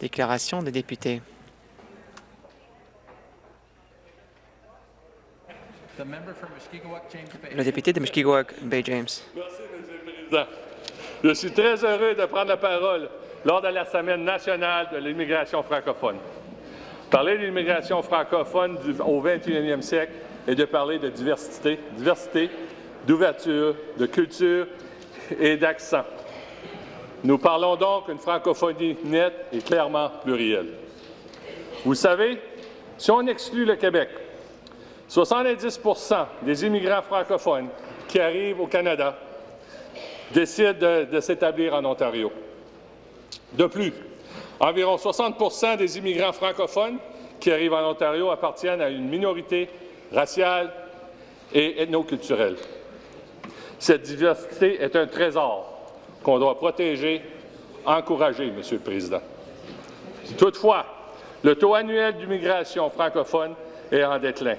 Déclaration des députés. The member for Mushkegowuk, James Bay. Le député de Mushkegowuk, Bay James. Merci, Monsieur le Président. Je suis très heureux de prendre la parole lors de la Semaine nationale de l'immigration francophone. Parler de l'immigration francophone du- au 21e siècle et de parler de diversité, diversité, d'ouverture, de culture et d'accent. Nous parlons donc d'une francophonie nette et clairement plurielle. Vous savez, si on exclut le Québec, 70% des immigrants francophones qui arrivent au Canada décident de, s'établir en Ontario. De plus, environ 60% des immigrants francophones qui arrivent en Ontario appartiennent à une minorité raciale et ethnoculturelle. Cette diversité est un trésor qu'on doit protéger, encourager, Monsieur le Président. Toutefois, le taux annuel d'immigration francophone est en déclin,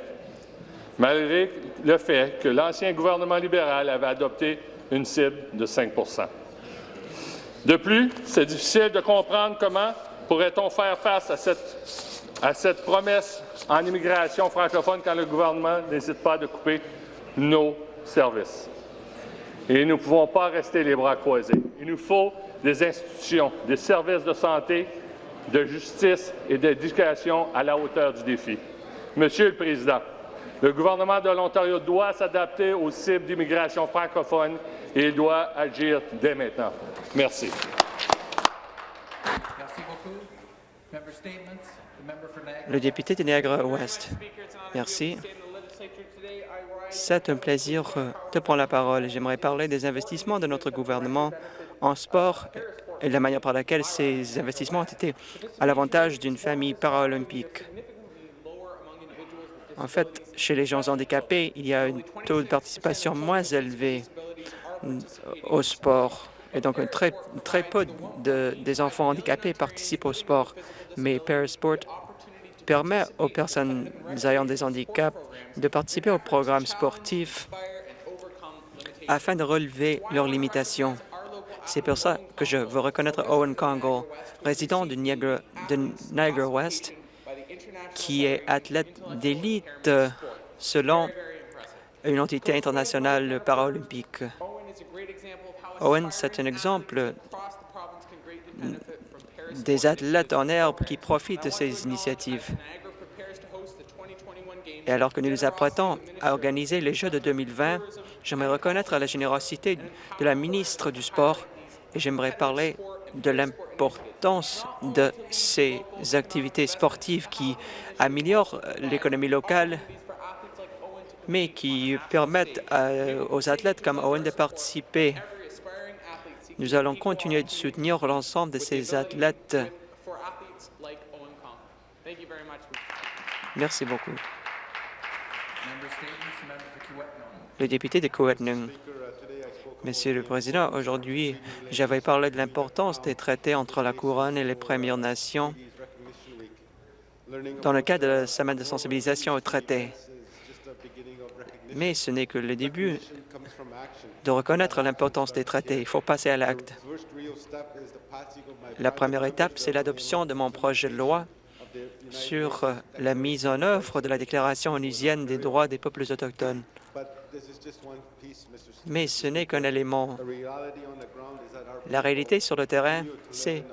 malgré le fait que l'ancien gouvernement libéral avait adopté une cible de 5% De plus, c'est difficile de comprendre comment pourrait-on faire face à cette, à cette promesse en immigration francophone quand le gouvernement n'hésite pas de couper nos services. Et nous ne pouvons pas rester les bras croisés. Il nous faut des institutions, des services de santé, de justice et d'éducation à la hauteur du défi. Monsieur le Président, le gouvernement de l'Ontario doit s'adapter aux cibles d'immigration francophone et il doit agir dès maintenant. Merci. Le député de Niagara-Ouest. Merci. C'est un plaisir euh, de prendre la parole. J'aimerais parler des investissements de notre gouvernement en sport et la manière par laquelle ces investissements ont été à l'avantage d'une famille paralympique. En fait, chez les gens handicapés, il y a un taux de participation moins élevé mm, au sport. Et donc, très, très peu de, des enfants handicapés participent au sport. Mais Parasport permet aux personnes ayant des handicaps de participer aux programmes sportifs afin de relever leurs limitations. C'est pour ça que je veux reconnaître Owen Congle, résident de Niagara, de Niagara West, qui est athlète d'élite selon une entité internationale paralympique. Owen, c'est un exemple des athlètes en herbe qui profitent de ces initiatives. Et alors que nous nous apprêtons à organiser les Jeux de 2020, j'aimerais reconnaître la générosité de la ministre du Sport et j'aimerais parler de l'importance de ces activités sportives qui améliorent l'économie locale, mais qui permettent à- aux athlètes comme Owen de participer. Nous allons continuer de soutenir l'ensemble de ces athlètes. Merci beaucoup. Le député de Coetnung. Monsieur le Président, aujourd'hui, j'avais parlé de l'importance des traités entre la Couronne et les Premières Nations dans le cadre de la semaine de sensibilisation aux traités. Mais ce n'est que le début de reconnaître l'importance des traités. Il faut passer à l'acte. La première étape, c'est l'adoption de mon projet de loi sur la mise en œuvre de la Déclaration onusienne des droits des peuples autochtones. Mais ce n'est qu'un élément. La réalité sur le terrain, c'est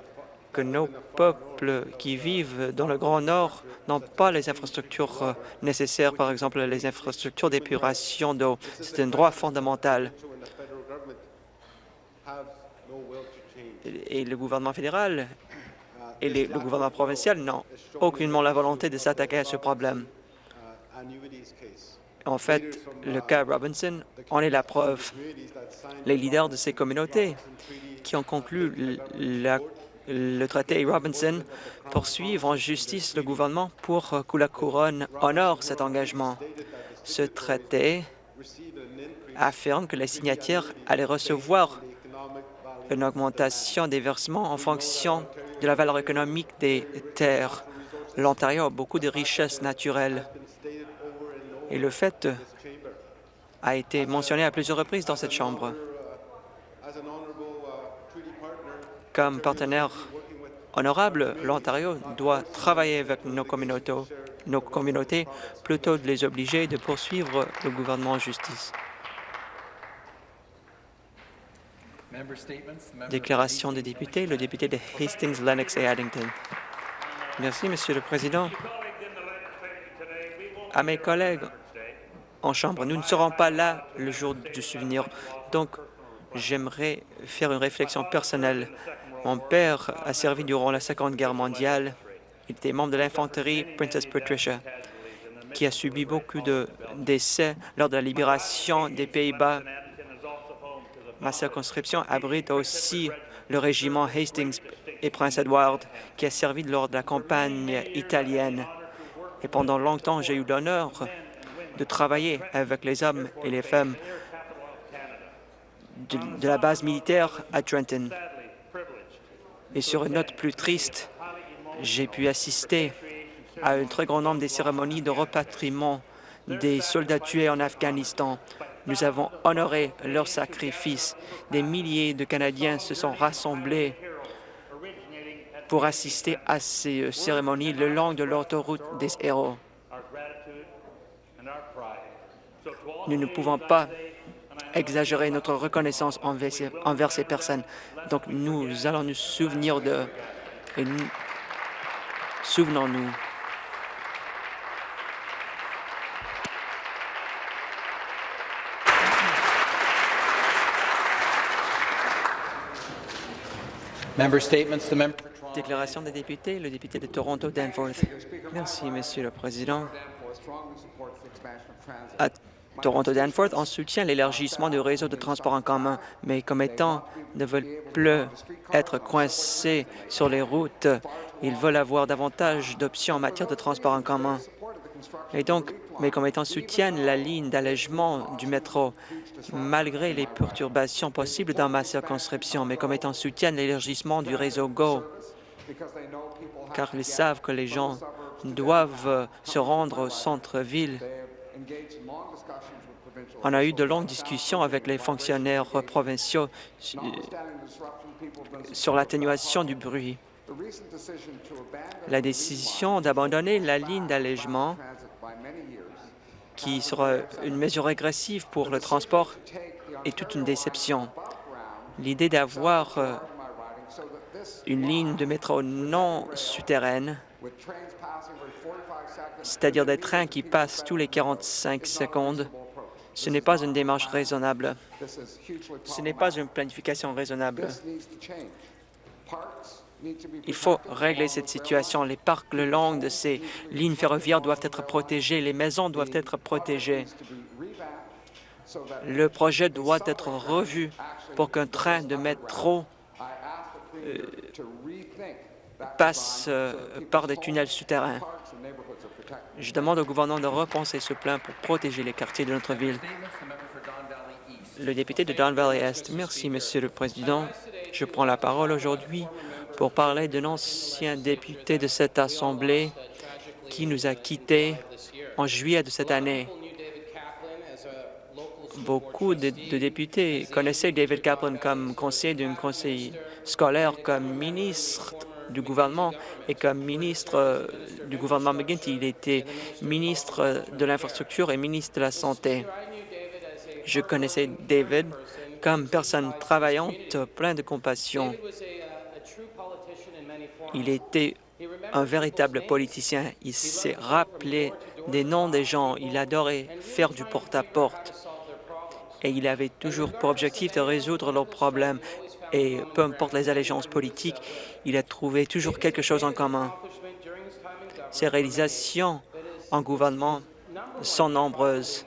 que nos peuples qui vivent dans le Grand Nord n'ont pas les infrastructures euh, nécessaires, par exemple les infrastructures d'épuration d'eau. C'est un droit fondamental. Et le gouvernement fédéral et le gouvernement provincial n'ont aucunement la volonté de s'attaquer à ce problème. En fait, le cas Robinson en est la preuve. Les leaders de ces communautés qui ont conclu la- le traité Robinson poursuivent en justice le gouvernement pour que la Couronne honore cet engagement. Ce traité affirme que les signataires allaient recevoir une augmentation des versements en fonction de la valeur économique des terres. L'Ontario a beaucoup de richesses naturelles et le fait a été mentionné à plusieurs reprises dans cette Chambre. Comme partenaire honorable, l'Ontario doit travailler avec nos communautés, nos communautés plutôt de les obliger de poursuivre le gouvernement en justice. Déclaration des députés, le député de Hastings, Lennox et Addington. Merci, Monsieur le Président. À mes collègues en Chambre, nous ne serons pas là le jour du souvenir, donc j'aimerais faire une réflexion personnelle. Mon père a servi durant la Seconde Guerre mondiale. Il était membre de l'infanterie Princess Patricia, qui a subi beaucoup de décès lors de la libération des Pays-Bas. Ma circonscription abrite aussi le régiment Hastings et Prince Edward, qui a servi lors de la campagne italienne. Et pendant longtemps, j'ai eu l'honneur de travailler avec les hommes et les femmes de, la base militaire à Trenton. Et sur une note plus triste, j'ai pu assister à un très grand nombre des cérémonies de repatriement des soldats tués en Afghanistan. Nous avons honoré leur sacrifice. Des milliers de Canadiens se sont rassemblés pour assister à ces euh, cérémonies le long de l'autoroute des héros. Nous ne pouvons pas exagérer notre reconnaissance envers ces, personnes. Donc, nous allons nous souvenir de... Nous, souvenons-nous. Déclaration des députés, le député de Toronto, Danforth. Merci, Monsieur le Président. À Toronto Danforth, on soutient l'élargissement du réseau de transport en commun, mais comme étant ne veulent plus être coincés sur les routes, ils veulent avoir davantage d'options en matière de transport en commun. Et donc, mes commettants soutiennent la ligne d'allègement du métro, malgré les perturbations possibles dans ma circonscription. Mes commettants soutiennent l'élargissement du réseau GO, car ils savent que les gens doivent se rendre au centre-ville. On a eu de longues discussions avec les fonctionnaires provinciaux sur l'atténuation du bruit. La décision d'abandonner la ligne d'allègement, qui sera une mesure régressive pour le transport, est toute une déception. L'idée d'avoir euh, une ligne de métro non souterraine, c'est-à-dire des trains qui passent tous les 45 secondes, ce n'est pas une démarche raisonnable. Ce n'est pas une planification raisonnable. Il faut régler cette situation. Les parcs le long de ces lignes ferroviaires doivent être protégés. Les maisons doivent être protégées. Le projet doit être revu pour qu'un train de métro euh, passe euh, par des tunnels souterrains. Je demande au gouvernement de repenser ce plan pour protéger les quartiers de notre ville. Le député de Don Valley Est. Merci, Monsieur le Président. Je prends la parole aujourd'hui pour parler d'un ancien député de cette Assemblée qui nous a quittés en juillet de cette année. Beaucoup de, de députés connaissaient David Kaplan comme conseiller d'un conseil scolaire, comme ministre du gouvernement et comme ministre euh, du gouvernement McGuinty. Il était ministre de l'infrastructure et ministre de la Santé. Je connaissais David comme personne travaillante, plein de compassion. Il était un véritable politicien. Il s'est rappelé des noms des gens. Il adorait faire du porte-à-porte. Et il avait toujours pour objectif de résoudre leurs problèmes. Et peu importe les allégeances politiques, il a trouvé toujours quelque chose en commun. Ses réalisations en gouvernement sont nombreuses.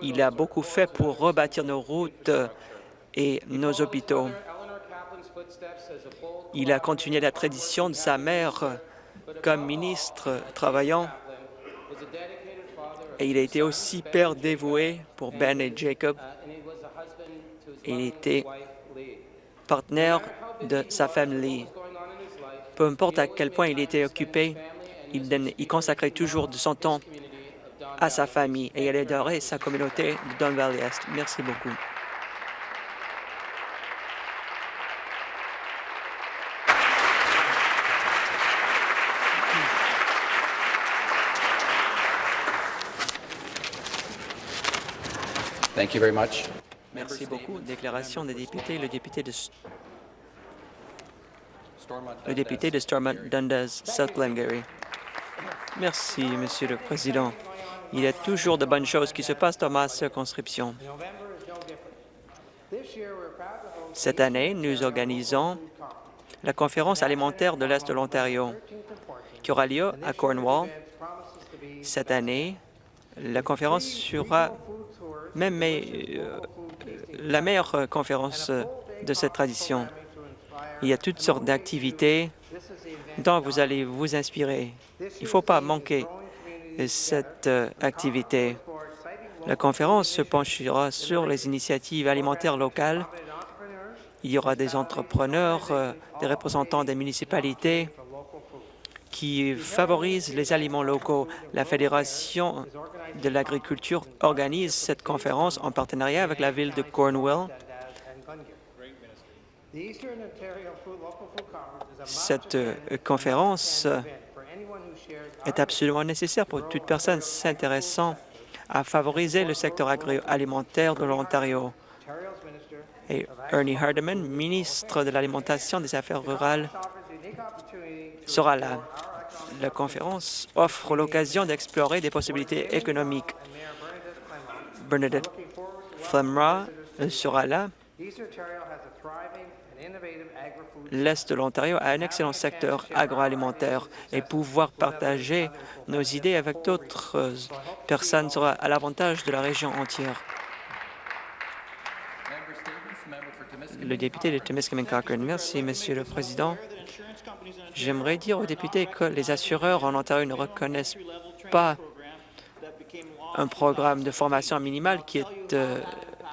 Il a beaucoup fait pour rebâtir nos routes et nos hôpitaux. Il a continué la tradition de sa mère comme ministre travaillant et il a été aussi père dévoué pour Ben et Jacob. Il était partenaire de sa famille. Peu importe à quel point il était occupé, il, consacrait toujours de son temps à sa famille et il adorait sa communauté de Don Valley Est. Merci beaucoup. Thank you very much. Merci beaucoup. Déclaration des députés. Le député de, le député de Stormont Dundas, South Glengarry. Merci, Monsieur le Président. Il y a toujours de bonnes choses qui se passent dans ma circonscription. Cette année, nous organisons la conférence alimentaire de l'Est de l'Ontario, qui aura lieu à Cornwall. Cette année, la conférence sera même euh, la meilleure euh, conférence euh, de cette tradition. Il y a toutes sortes d'activités dont vous allez vous inspirer. Il ne faut pas manquer cette activité. La conférence se penchera sur les initiatives alimentaires locales. Il y aura des entrepreneurs, des représentants des municipalités qui favorisent les aliments locaux. La Fédération de l'agriculture organise cette conférence en partenariat avec la ville de Cornwall. Cette euh, conférence euh, est absolument nécessaire pour toute personne s'intéressant à favoriser le secteur agroalimentaire de l'Ontario. Et Ernie Hardeman, ministre de l'Alimentation des Affaires rurales, sera là. La conférence offre l'occasion d'explorer des possibilités économiques. Bernadette Flemra sera là. L'Est de l'Ontario a un excellent secteur agroalimentaire et pouvoir partager nos idées avec d'autres personnes sera à l'avantage de la région entière. Le député de Timiskaming Cochrane. Merci, Monsieur le Président. J'aimerais dire aux députés que les assureurs en Ontario ne reconnaissent pas un programme de formation minimale qui est euh,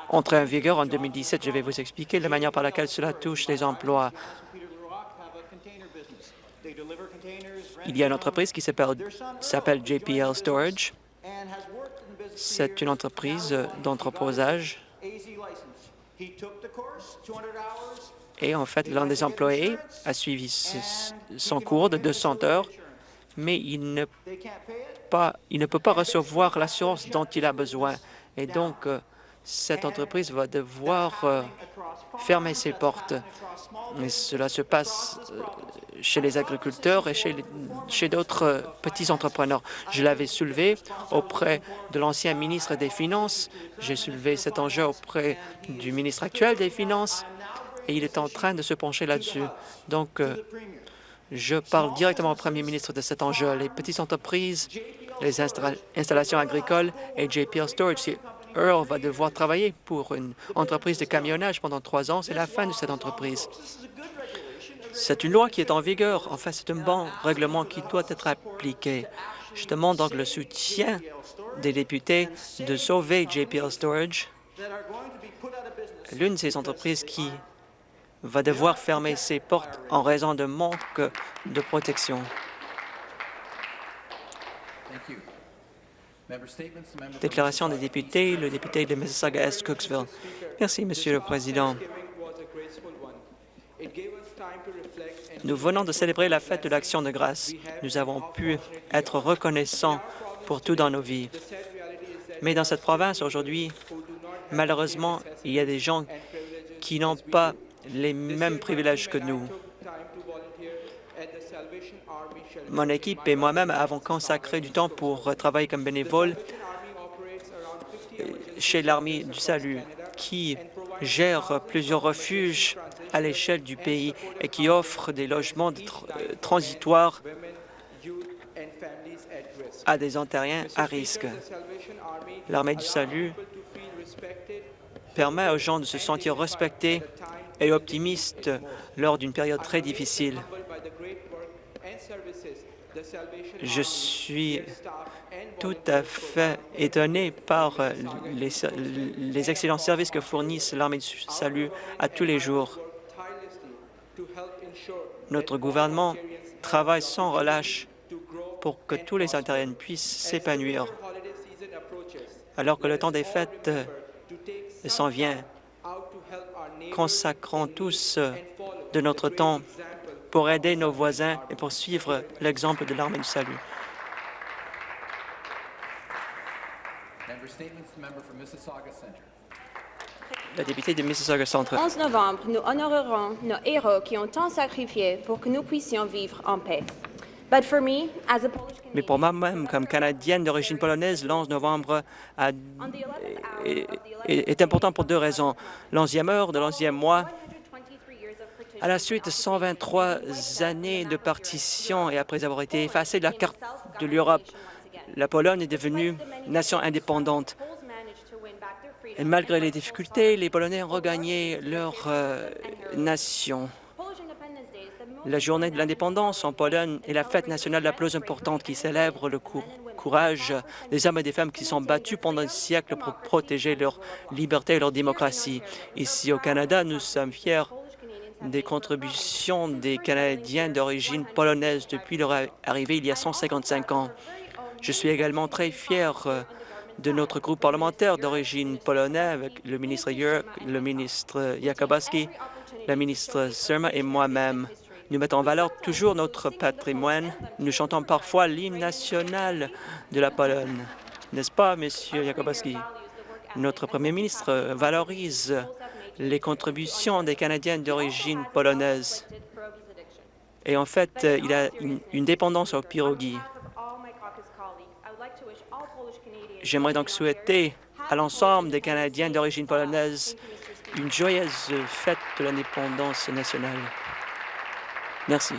entré en vigueur en 2017. Je vais vous expliquer la manière par laquelle cela touche les emplois. Il y a une entreprise qui s'appelle JPL Storage. C'est une entreprise d'entreposage. Et en fait, l'un des employés a suivi son cours de 200 heures, mais il ne, peut pas recevoir l'assurance dont il a besoin. Et donc, euh, cette entreprise va devoir euh, fermer ses portes. Et cela se passe euh, chez les agriculteurs et chez, d'autres petits entrepreneurs. Je l'avais soulevé auprès de l'ancien ministre des Finances. J'ai soulevé cet enjeu auprès du ministre actuel des Finances et il est en train de se pencher là-dessus. Donc, je parle directement au premier ministre de cet enjeu. Les petites entreprises, les installations agricoles et JPL Storage, Earl va devoir travailler pour une entreprise de camionnage pendant trois ans. C'est la fin de cette entreprise. C'est une loi qui est en vigueur. En fait, c'est un bon règlement qui doit être appliqué. Je demande donc le soutien des députés de sauver JPL Storage, l'une de ces entreprises qui va devoir fermer ses portes en raison de manque de protection. Déclaration des députés, le député de Mississauga-Est, Merci, Monsieur le Président. Nous venons de célébrer la fête de l'Action de grâce. Nous avons pu être reconnaissants pour tout dans nos vies. Mais dans cette province, aujourd'hui, malheureusement, il y a des gens qui n'ont pas les mêmes privilèges que nous. Mon équipe et moi-même avons consacré du temps pour travailler comme bénévole chez l'Armée du Salut, qui gère plusieurs refuges à l'échelle du pays et qui offre des logements transitoires à des Ontariens à risque. L'Armée du Salut permet aux gens de se sentir respectés et optimistes lors d'une période très difficile. Je suis tout à fait étonné par les, les excellents services que fournissent l'armée du salut à tous les jours. Notre gouvernement travaille sans relâche pour que tous les Ontariens puissent s'épanouir. Alors que le temps des fêtes s'en vient, consacrons tous de notre temps pour aider nos voisins et pour suivre l'exemple de l'armée du salut. la députée de Mississauga Centre. 11 novembre, nous honorerons nos héros qui ont tant sacrifié pour que nous puissions vivre en paix. But for me, as a Polish Mais pour moi-même, comme Canadienne d'origine polonaise, l'11 novembre a- on the 11th hour est, important pour deux raisons. L'onzième heure de l'onzième mois, 123 years of partition à la suite de 123 années de partition et après avoir été effacée de la carte de l'Europe, la Pologne est devenue nation indépendante. Et malgré les difficultés, les Polonais ont regagné leur euh, nation. La journée de l'indépendance en Pologne est la fête nationale la plus importante qui célèbre le cou- courage des hommes et des femmes qui sont battus pendant des siècles pour protéger leur liberté et leur démocratie. Ici au Canada, nous sommes fiers des contributions des Canadiens d'origine polonaise depuis leur arrivée il y a 155 ans. Je suis également très fier euh, de notre groupe parlementaire d'origine polonaise avec le ministre Jurek, le ministre Jakubowski, la ministre Surma et moi-même. Nous mettons en valeur toujours notre patrimoine. Nous chantons parfois l'hymne national de la Pologne. N'est-ce pas, Monsieur Jakubowski? Notre Premier ministre valorise les contributions des Canadiens d'origine polonaise. Et en fait, il a une, dépendance aux pirogues. J'aimerais donc souhaiter à l'ensemble des Canadiens d'origine polonaise une joyeuse fête de l'indépendance nationale. Merci.